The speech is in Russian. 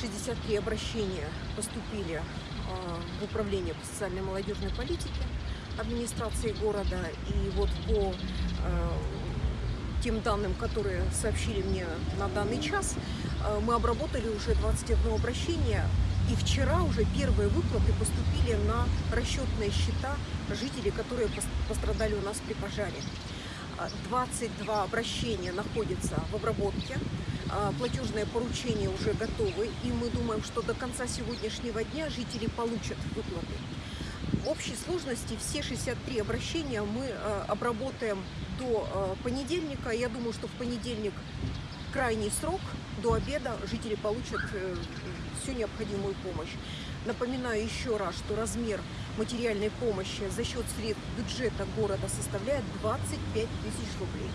63 обращения поступили а, в Управление по социальной молодежной политике администрации города. И вот по а, тем данным, которые сообщили мне на данный час, а, мы обработали уже 21 обращение. И вчера уже первые выплаты поступили на расчетные счета жителей, которые пос- пострадали у нас при пожаре. А, 22 обращения находятся в обработке. А, Платежные поручения уже готовы, и мы думаем, что до конца сегодняшнего дня жители получат выплаты. В общей сложности все 63 обращения мы э, обработаем до э, понедельника. Я думаю, что в понедельник крайний срок, до обеда жители получат э, всю необходимую помощь. Напоминаю еще раз, что размер материальной помощи за счет средств бюджета города составляет 25 тысяч рублей.